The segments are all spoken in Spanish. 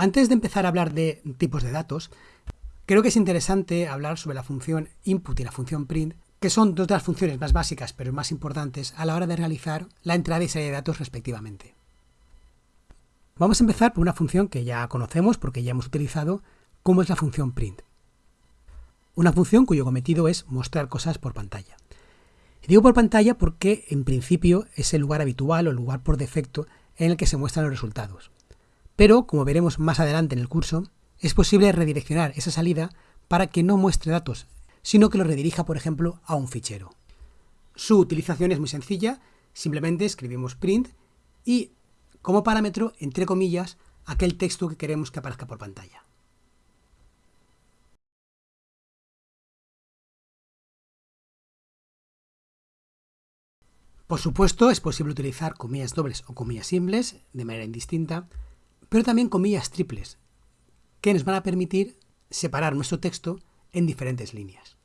Antes de empezar a hablar de tipos de datos, creo que es interesante hablar sobre la función input y la función print, que son dos de las funciones más básicas pero más importantes a la hora de realizar la entrada y salida de datos respectivamente. Vamos a empezar por una función que ya conocemos porque ya hemos utilizado, como es la función print. Una función cuyo cometido es mostrar cosas por pantalla. Y digo por pantalla porque en principio es el lugar habitual o el lugar por defecto en el que se muestran los resultados. Pero, como veremos más adelante en el curso, es posible redireccionar esa salida para que no muestre datos, sino que lo redirija, por ejemplo, a un fichero. Su utilización es muy sencilla, simplemente escribimos print y, como parámetro, entre comillas, aquel texto que queremos que aparezca por pantalla. Por supuesto, es posible utilizar comillas dobles o comillas simples de manera indistinta, pero también comillas triples, que nos van a permitir separar nuestro texto en diferentes líneas.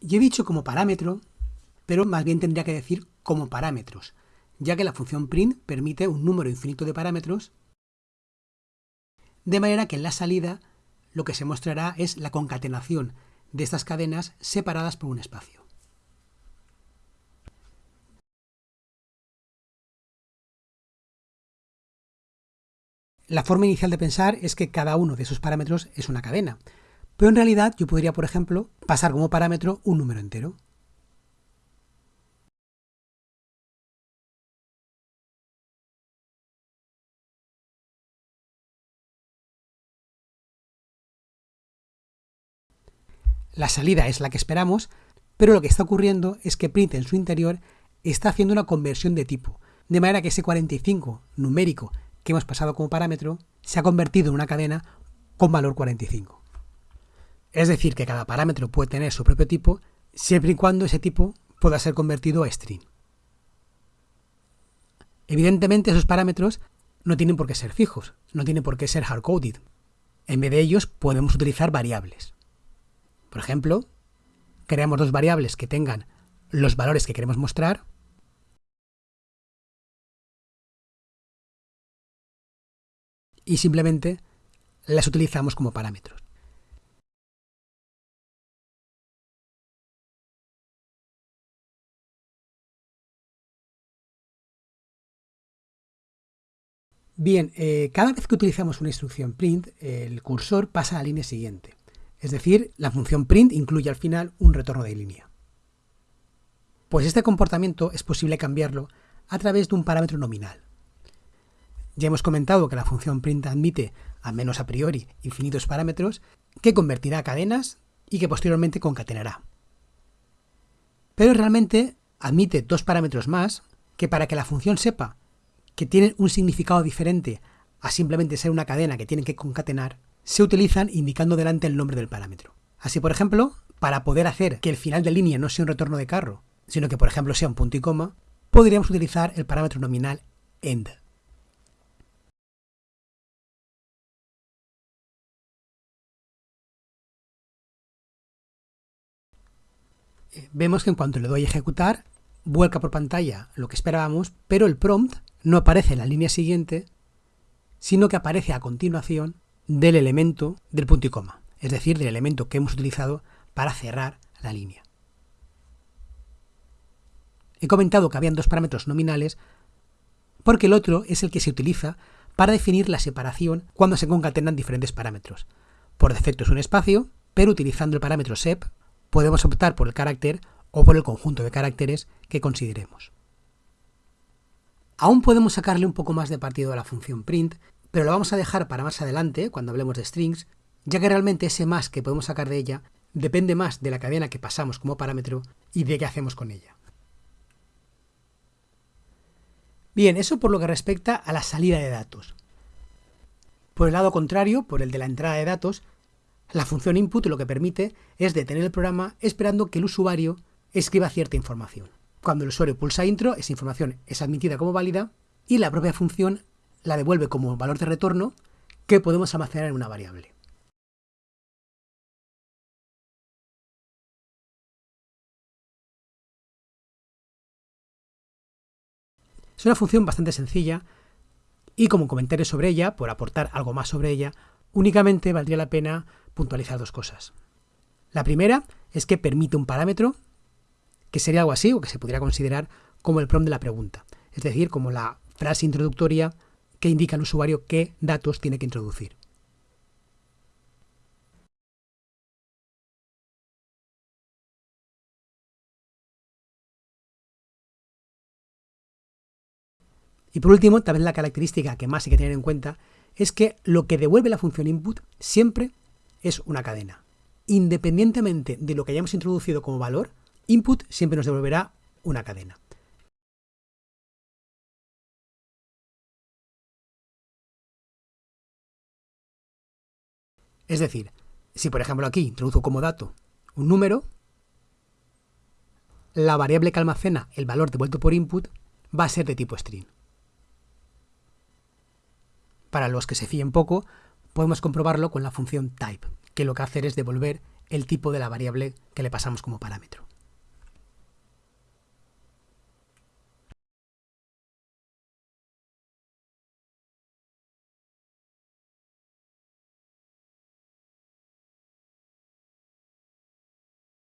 Y he dicho como parámetro, pero más bien tendría que decir como parámetros, ya que la función print permite un número infinito de parámetros de manera que en la salida lo que se mostrará es la concatenación de estas cadenas separadas por un espacio. La forma inicial de pensar es que cada uno de esos parámetros es una cadena, pero en realidad yo podría, por ejemplo, pasar como parámetro un número entero. La salida es la que esperamos, pero lo que está ocurriendo es que print en su interior está haciendo una conversión de tipo, de manera que ese 45 numérico que hemos pasado como parámetro se ha convertido en una cadena con valor 45. Es decir, que cada parámetro puede tener su propio tipo, siempre y cuando ese tipo pueda ser convertido a string. Evidentemente esos parámetros no tienen por qué ser fijos, no tienen por qué ser hardcoded. En vez de ellos podemos utilizar variables. Por ejemplo, creamos dos variables que tengan los valores que queremos mostrar y simplemente las utilizamos como parámetros. Bien, eh, cada vez que utilizamos una instrucción print, el cursor pasa a la línea siguiente. Es decir, la función print incluye al final un retorno de línea. Pues este comportamiento es posible cambiarlo a través de un parámetro nominal. Ya hemos comentado que la función print admite, al menos a priori, infinitos parámetros que convertirá a cadenas y que posteriormente concatenará. Pero realmente admite dos parámetros más que para que la función sepa que tienen un significado diferente a simplemente ser una cadena que tienen que concatenar, se utilizan indicando delante el nombre del parámetro. Así, por ejemplo, para poder hacer que el final de línea no sea un retorno de carro, sino que, por ejemplo, sea un punto y coma, podríamos utilizar el parámetro nominal end. Vemos que en cuanto le doy a ejecutar, vuelca por pantalla lo que esperábamos, pero el prompt no aparece en la línea siguiente, sino que aparece a continuación del elemento del punto y coma, es decir, del elemento que hemos utilizado para cerrar la línea. He comentado que habían dos parámetros nominales porque el otro es el que se utiliza para definir la separación cuando se concatenan diferentes parámetros. Por defecto es un espacio, pero utilizando el parámetro sep podemos optar por el carácter o por el conjunto de caracteres que consideremos. Aún podemos sacarle un poco más de partido a la función print pero lo vamos a dejar para más adelante, cuando hablemos de strings, ya que realmente ese más que podemos sacar de ella depende más de la cadena que pasamos como parámetro y de qué hacemos con ella. Bien, eso por lo que respecta a la salida de datos. Por el lado contrario, por el de la entrada de datos, la función input lo que permite es detener el programa esperando que el usuario escriba cierta información. Cuando el usuario pulsa intro, esa información es admitida como válida y la propia función la devuelve como valor de retorno que podemos almacenar en una variable. Es una función bastante sencilla y como comentario sobre ella, por aportar algo más sobre ella, únicamente valdría la pena puntualizar dos cosas. La primera es que permite un parámetro que sería algo así o que se pudiera considerar como el prompt de la pregunta, es decir, como la frase introductoria que indica al usuario qué datos tiene que introducir. Y por último, también la característica que más hay que tener en cuenta es que lo que devuelve la función input siempre es una cadena. Independientemente de lo que hayamos introducido como valor, input siempre nos devolverá una cadena. Es decir, si por ejemplo aquí introduzco como dato un número, la variable que almacena el valor devuelto por input va a ser de tipo string. Para los que se fíen poco, podemos comprobarlo con la función type, que lo que hace es devolver el tipo de la variable que le pasamos como parámetro.